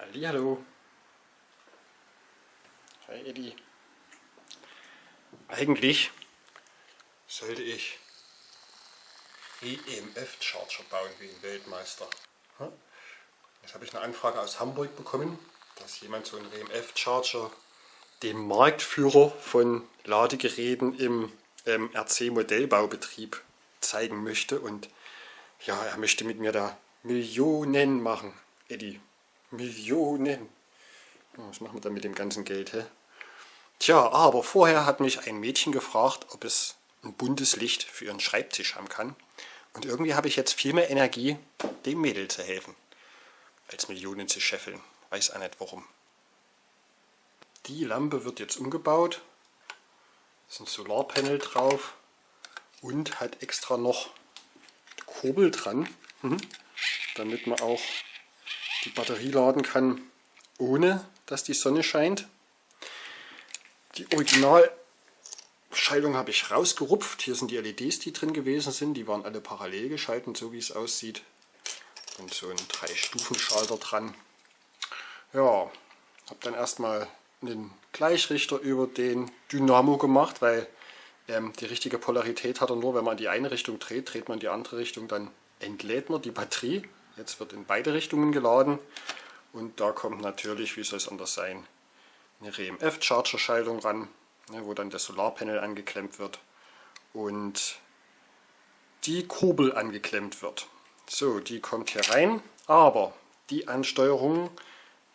Hallihallo. Hi Eddie. Eigentlich sollte ich EMF-Charger bauen wie ein Weltmeister. Jetzt habe ich eine Anfrage aus Hamburg bekommen, dass jemand so einen EMF-Charger dem Marktführer von Ladegeräten im ähm, RC-Modellbaubetrieb zeigen möchte. Und ja, er möchte mit mir da Millionen machen. Eddie, Millionen. Was machen wir dann mit dem ganzen Geld? Hä? Tja, aber vorher hat mich ein Mädchen gefragt, ob es ein buntes Licht für ihren Schreibtisch haben kann. Und irgendwie habe ich jetzt viel mehr Energie, dem Mädel zu helfen, als Millionen zu scheffeln. Weiß auch nicht warum. Die Lampe wird jetzt umgebaut. Da ist ein Solarpanel drauf und hat extra noch Kurbel dran, mhm. damit man auch die Batterie laden kann, ohne dass die Sonne scheint. Die Originalschaltung habe ich rausgerupft. Hier sind die LEDs, die drin gewesen sind. Die waren alle parallel geschalten, so wie es aussieht. Und so ein Drei-Stufen-Schalter dran. Ja, habe dann erstmal einen Gleichrichter über den Dynamo gemacht, weil ähm, die richtige Polarität hat er nur, wenn man in die eine Richtung dreht, dreht man die andere Richtung, dann entlädt man die Batterie. Jetzt wird in beide Richtungen geladen und da kommt natürlich, wie soll es anders sein, eine RMF-Charger-Schaltung ran, ne, wo dann das Solarpanel angeklemmt wird und die Kurbel angeklemmt wird. So, die kommt hier rein, aber die Ansteuerung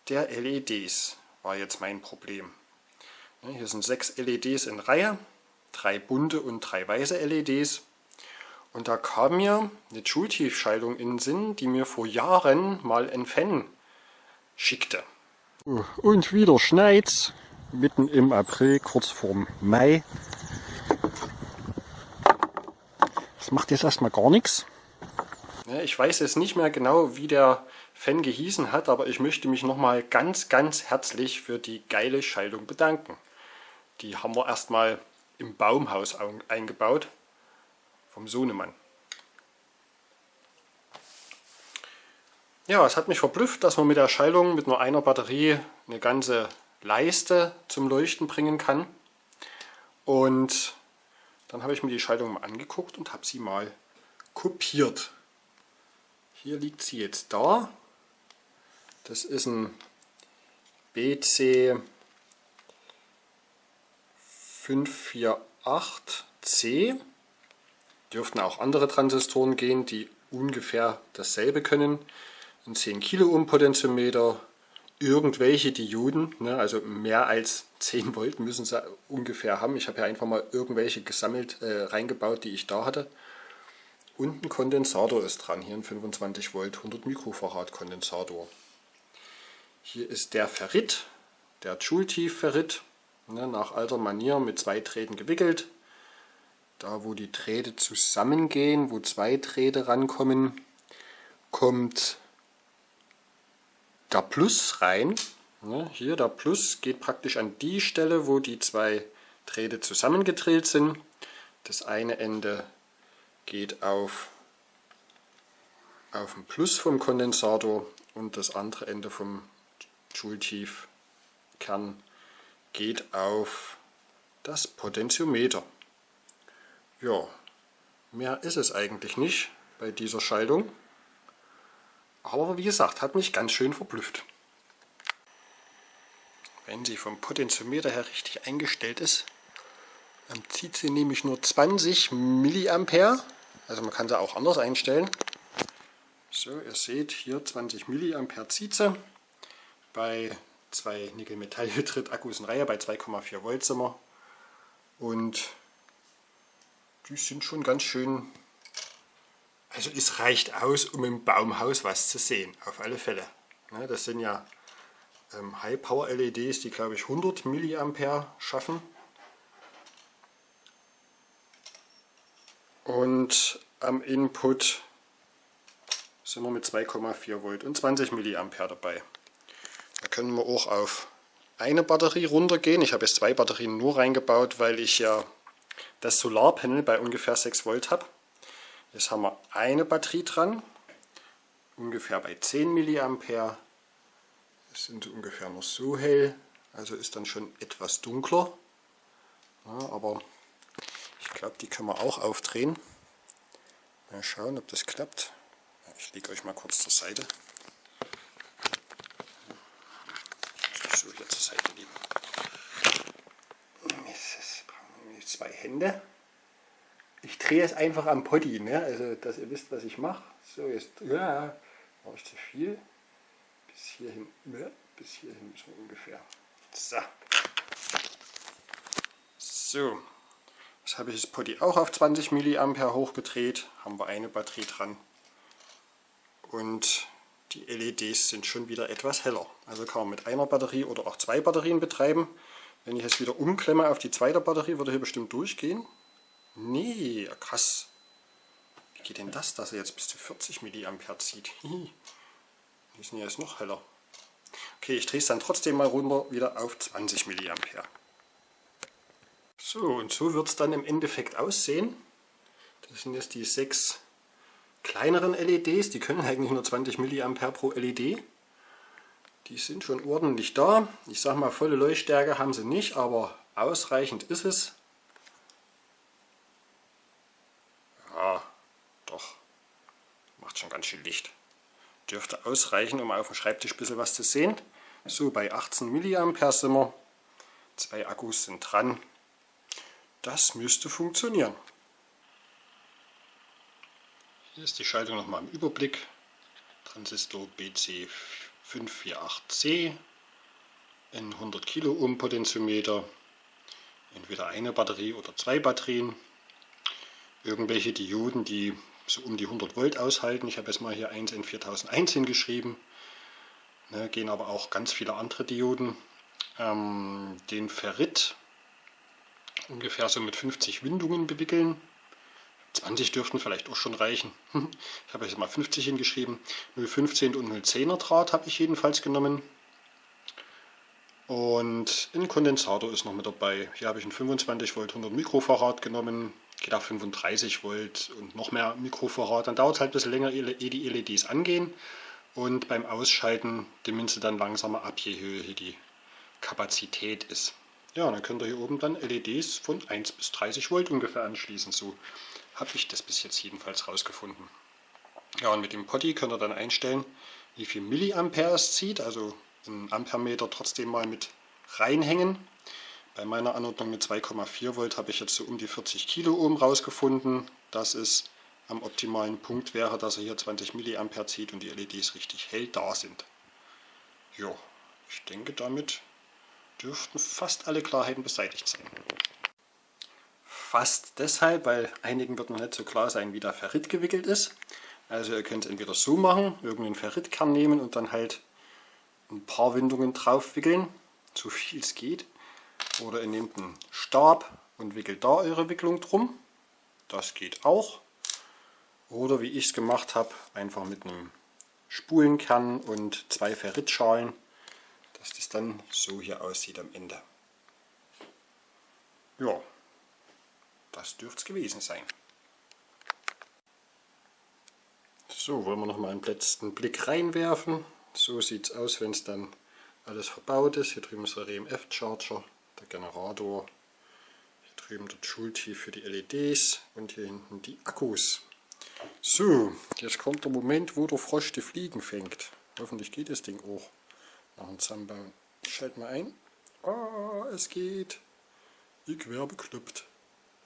der LEDs war jetzt mein Problem. Ne, hier sind sechs LEDs in Reihe, drei bunte und drei weiße LEDs. Und da kam mir eine Joule-Tiefschaltung in den Sinn, die mir vor Jahren mal ein Fan schickte. Und wieder schneit's, mitten im April, kurz vorm Mai. Das macht jetzt erstmal gar nichts. Ich weiß jetzt nicht mehr genau, wie der Fan gehießen hat, aber ich möchte mich nochmal ganz, ganz herzlich für die geile Schaltung bedanken. Die haben wir erstmal im Baumhaus eingebaut vom Sohnemann. Ja, es hat mich verblüfft, dass man mit der Schaltung mit nur einer Batterie eine ganze Leiste zum Leuchten bringen kann. Und dann habe ich mir die Schaltung mal angeguckt und habe sie mal kopiert. Hier liegt sie jetzt da. Das ist ein BC 548C. Dürften auch andere Transistoren gehen, die ungefähr dasselbe können. Ein 10 Kiloohm Potentiometer, irgendwelche Dioden, ne, also mehr als 10 Volt müssen sie ungefähr haben. Ich habe hier einfach mal irgendwelche gesammelt äh, reingebaut, die ich da hatte. Und ein Kondensator ist dran, hier ein 25 Volt 100 Mikrofarad Kondensator. Hier ist der Ferrit, der Joule-Tief-Ferrit, ne, nach alter Manier mit zwei Drähten gewickelt. Da wo die Drähte zusammengehen, wo zwei Drähte rankommen, kommt der Plus rein. Hier der Plus geht praktisch an die Stelle, wo die zwei Drähte zusammengedreht sind. Das eine Ende geht auf, auf den Plus vom Kondensator und das andere Ende vom Joule-Tief-Kern geht auf das Potentiometer. Ja, mehr ist es eigentlich nicht bei dieser Schaltung. Aber wie gesagt, hat mich ganz schön verblüfft. Wenn sie vom Potentiometer her richtig eingestellt ist, dann zieht sie nämlich nur 20 mA. Also man kann sie auch anders einstellen. So, ihr seht hier 20 mA zieht sie. Bei zwei Nickel-Metall-Hydrid-Akkus in Reihe bei 2,4 Volt sind wir. Und die sind schon ganz schön... Also es reicht aus, um im Baumhaus was zu sehen, auf alle Fälle. Ne, das sind ja ähm, High-Power-LEDs, die glaube ich 100 mA schaffen. Und am Input sind wir mit 2,4 Volt und 20 mA dabei. Da können wir auch auf eine Batterie runtergehen. Ich habe jetzt zwei Batterien nur reingebaut, weil ich ja das Solarpanel bei ungefähr 6 Volt habe. Jetzt haben wir eine Batterie dran, ungefähr bei 10 mA. Das sind ungefähr noch so hell, also ist dann schon etwas dunkler. Ja, aber ich glaube, die können wir auch aufdrehen. Mal schauen, ob das klappt. Ich lege euch mal kurz zur Seite. So, hier zur Seite liegen. Jetzt brauchen Hände. Ich drehe es einfach am Poddy, ne? also dass ihr wisst, was ich mache. So, jetzt ja, mache ich zu viel. Bis hierhin, ja, bis hierhin so ungefähr. So. So, jetzt habe ich das Poddy auch auf 20 mA hochgedreht. Haben wir eine Batterie dran. Und die LEDs sind schon wieder etwas heller. Also kann man mit einer Batterie oder auch zwei Batterien betreiben. Wenn ich es wieder umklemme auf die zweite Batterie, würde hier bestimmt durchgehen. Nee, krass. Wie geht denn das, dass er jetzt bis zu 40 mA zieht? Die sind ja jetzt noch heller. Okay, ich drehe es dann trotzdem mal runter wieder auf 20 mA. So, und so wird es dann im Endeffekt aussehen. Das sind jetzt die sechs kleineren LEDs, die können eigentlich nur 20 mA pro LED. Die sind schon ordentlich da. Ich sage mal, volle Leuchtstärke haben sie nicht, aber ausreichend ist es. Ja, doch. Macht schon ganz schön Licht. Dürfte ausreichen, um auf dem Schreibtisch ein bisschen was zu sehen. So, bei 18 mA sind wir. Zwei Akkus sind dran. Das müsste funktionieren. Hier ist die Schaltung nochmal im Überblick. Transistor BC548C, ein 100 Kiloohm Potentiometer, entweder eine Batterie oder zwei Batterien, irgendwelche Dioden, die so um die 100 Volt aushalten. Ich habe jetzt mal hier 1 in 4001 hingeschrieben. Ne, gehen aber auch ganz viele andere Dioden. Ähm, den Ferrit ungefähr so mit 50 Windungen bewickeln. 20 dürften vielleicht auch schon reichen. Ich habe jetzt mal 50 hingeschrieben. 0,15 und 0,10er Draht habe ich jedenfalls genommen. Und ein Kondensator ist noch mit dabei. Hier habe ich ein 25 Volt 100 Mikrofarad genommen. Geht auf 35 Volt und noch mehr Mikrofarad. Dann dauert es halt ein bisschen länger, ehe die LEDs angehen. Und beim Ausschalten dimmen sie dann langsamer ab, je höher hier die Kapazität ist. Ja, dann könnt ihr hier oben dann LEDs von 1 bis 30 Volt ungefähr anschließen. So habe ich das bis jetzt jedenfalls rausgefunden. Ja, und mit dem Potty könnt ihr dann einstellen, wie viel Milliampere es zieht, also einen Ampermeter trotzdem mal mit reinhängen. Bei meiner Anordnung mit 2,4 Volt habe ich jetzt so um die 40 Kiloohm rausgefunden, dass es am optimalen Punkt wäre, dass er hier 20 Milliampere zieht und die LEDs richtig hell da sind. Ja, ich denke damit dürften fast alle Klarheiten beseitigt sein fast deshalb, weil einigen wird noch nicht so klar sein, wie der Ferrit gewickelt ist. Also ihr könnt es entweder so machen, irgendeinen Ferritkern nehmen und dann halt ein paar Windungen drauf wickeln, so viel es geht. Oder ihr nehmt einen Stab und wickelt da eure Wicklung drum. Das geht auch. Oder wie ich es gemacht habe, einfach mit einem Spulenkern und zwei Ferritschalen, dass das dann so hier aussieht am Ende. Ja, das dürfte es gewesen sein. So, wollen wir noch mal einen letzten Blick reinwerfen. So sieht es aus, wenn es dann alles verbaut ist. Hier drüben ist der RMF-Charger, der Generator. Hier drüben der Joule-T für die LEDs und hier hinten die Akkus. So, jetzt kommt der Moment, wo der Frosch die Fliegen fängt. Hoffentlich geht das Ding auch nach dem Zusammenbauen. Ich schalte mal ein. Oh, es geht. Ich wäre bekloppt.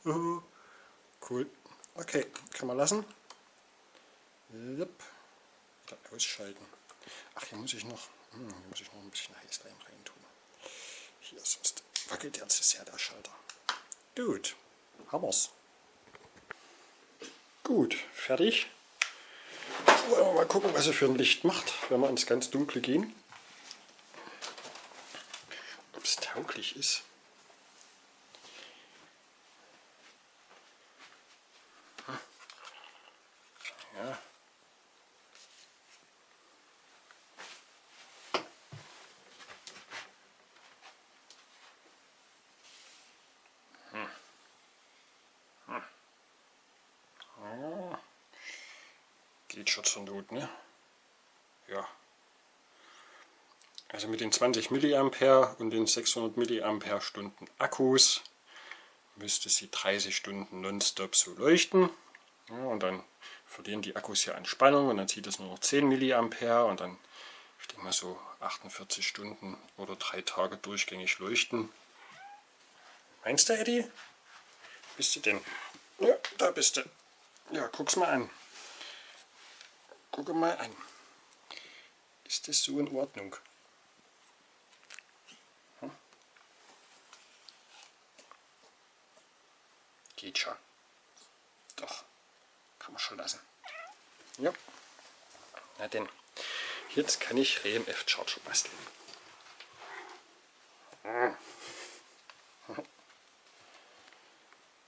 Cool. Okay, kann man lassen. Yep. Ausschalten. Ach, hier muss ich noch, hm, hier muss ich noch ein bisschen Heißleim rein tun. Hier, sonst wackelt der zu sehr der Schalter. Gut, haben wir's. Gut, fertig. Wollen wir mal gucken, was er für ein Licht macht, wenn wir ins ganz Dunkle gehen. Ob es tauglich ist. Geht schon zur Not, ne? Ja. Also mit den 20 mA und den 600 mAh Akkus müsste sie 30 Stunden nonstop so leuchten. Ja, und dann verlieren die Akkus hier an Spannung und dann zieht es nur noch 10 mA und dann ich denke mal so 48 Stunden oder drei Tage durchgängig leuchten. Meinst du, Eddie? Bist du denn? Ja, da bist du. Ja, guck's mal an. Gucke mal an. Ist das so in Ordnung? Hm? Geht schon. Schon lassen. Ja. Na denn. Jetzt kann ich RMF Charger basteln. Hm.